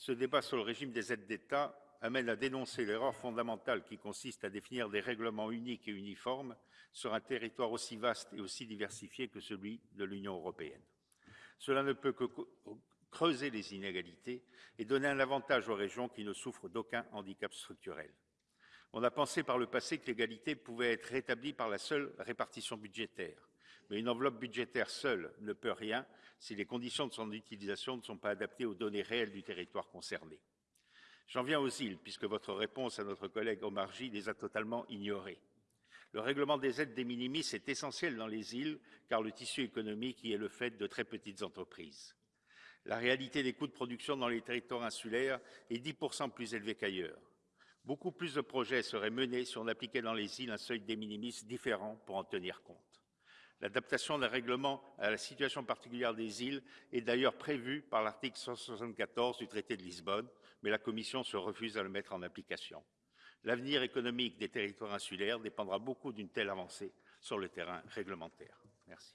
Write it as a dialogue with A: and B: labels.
A: Ce débat sur le régime des aides d'État amène à dénoncer l'erreur fondamentale qui consiste à définir des règlements uniques et uniformes sur un territoire aussi vaste et aussi diversifié que celui de l'Union européenne. Cela ne peut que creuser les inégalités et donner un avantage aux régions qui ne souffrent d'aucun handicap structurel. On a pensé par le passé que l'égalité pouvait être rétablie par la seule répartition budgétaire. Mais une enveloppe budgétaire seule ne peut rien si les conditions de son utilisation ne sont pas adaptées aux données réelles du territoire concerné. J'en viens aux îles, puisque votre réponse à notre collègue Omar J les a totalement ignorées. Le règlement des aides des minimis est essentiel dans les îles, car le tissu économique y est le fait de très petites entreprises. La réalité des coûts de production dans les territoires insulaires est 10% plus élevé qu'ailleurs. Beaucoup plus de projets seraient menés si on appliquait dans les îles un seuil des minimis différent pour en tenir compte. L'adaptation d'un règlement à la situation particulière des îles est d'ailleurs prévue par l'article 174 du traité de Lisbonne, mais la Commission se refuse à le mettre en application. L'avenir économique des territoires insulaires dépendra beaucoup d'une telle avancée sur le terrain réglementaire. Merci.